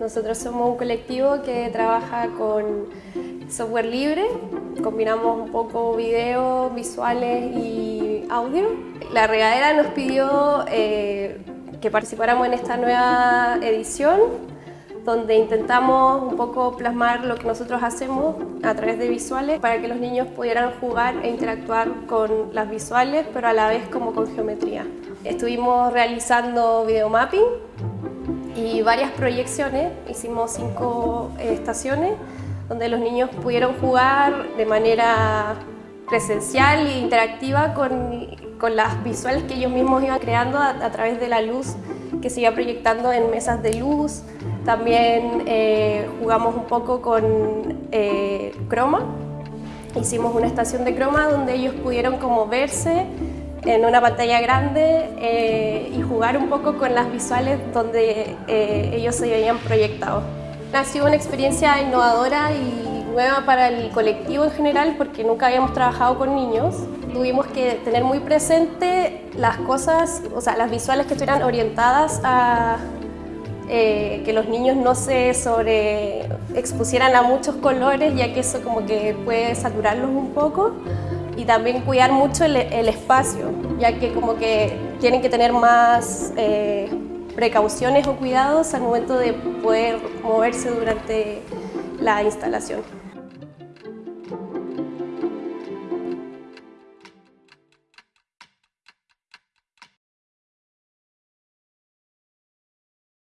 Nosotros somos un colectivo que trabaja con software libre, combinamos un poco video, visuales y audio. La regadera nos pidió eh, que participáramos en esta nueva edición donde intentamos un poco plasmar lo que nosotros hacemos a través de visuales para que los niños pudieran jugar e interactuar con las visuales, pero a la vez como con geometría. Estuvimos realizando videomapping y varias proyecciones, hicimos cinco eh, estaciones donde los niños pudieron jugar de manera presencial e interactiva con, con las visuales que ellos mismos iban creando a, través de la luz que se iba proyectando en mesas de luz, también eh, jugamos un poco con eh, croma. Hicimos una estación de croma donde ellos pudieron como verse en una pantalla grande eh, y jugar un poco con las visuales donde ellos se habían proyectado. Ha sido una experiencia innovadora y nueva para el colectivo en general porque nunca habíamos trabajado con niños. Tuvimos que tener muy presente las cosas, o sea, las visuales que estuvieran orientadas a, eh, que los niños no se sobre expusieran a muchos colores, ya que eso como que puede saturarlos un poco. Y también cuidar mucho el, espacio, ya que como que tienen que tener más eh, precauciones o cuidados al momento de poder moverse durante la instalación.